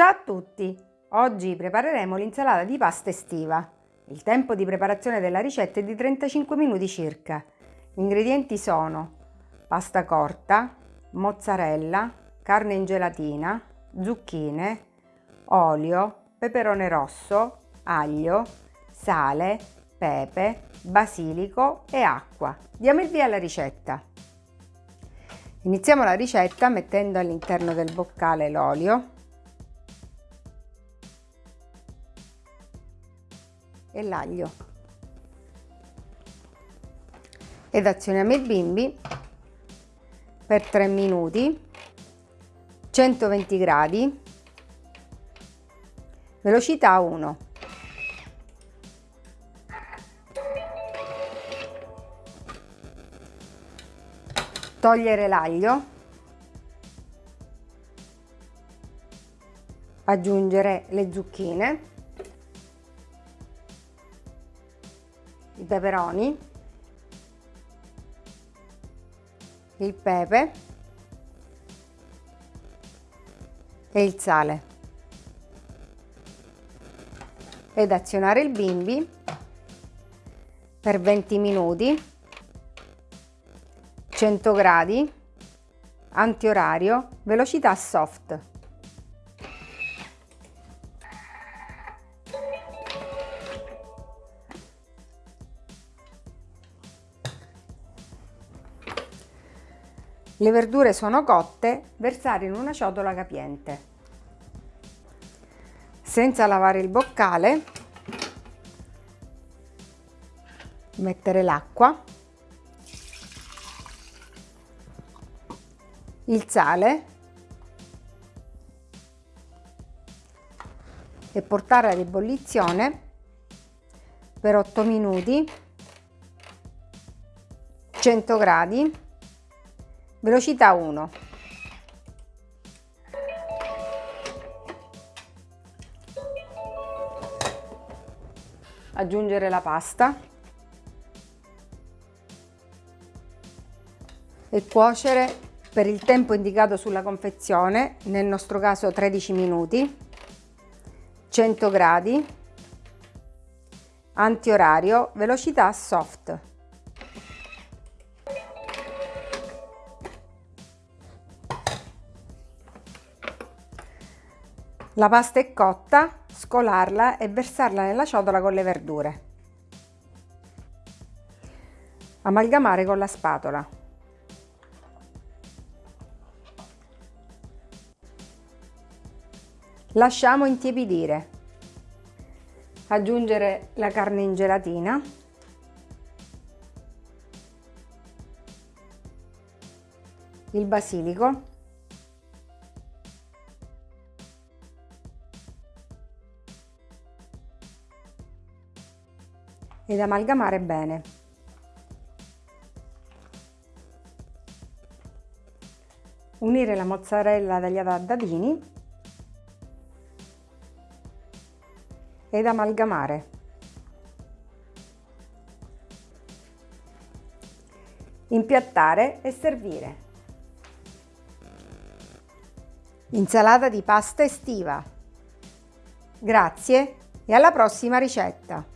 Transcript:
Ciao a tutti! Oggi prepareremo l'insalata di pasta estiva. Il tempo di preparazione della ricetta è di 35 minuti circa. Gli ingredienti sono pasta corta, mozzarella, carne in gelatina, zucchine, olio, peperone rosso, aglio, sale, pepe, basilico e acqua. Diamo il via alla ricetta. Iniziamo la ricetta mettendo all'interno del boccale l'olio e l'aglio. Ed azioniamo il bimbi per 3 minuti 120 gradi velocità 1 togliere l'aglio aggiungere le zucchine peperoni il pepe e il sale ed azionare il bimbi per 20 minuti 100 gradi, antiorario, velocità soft. Le verdure sono cotte, versare in una ciotola capiente. Senza lavare il boccale, mettere l'acqua il sale e portare ad ebollizione per 8 minuti 100 gradi velocità 1 aggiungere la pasta e cuocere per il tempo indicato sulla confezione, nel nostro caso 13 minuti, 100 gradi, antiorario, velocità soft. La pasta è cotta, scolarla e versarla nella ciotola con le verdure. Amalgamare con la spatola. Lasciamo intiepidire. Aggiungere la carne in gelatina. Il basilico. Ed amalgamare bene. Unire la mozzarella tagliata a dadini ed amalgamare. Impiattare e servire. Insalata di pasta estiva. Grazie e alla prossima ricetta!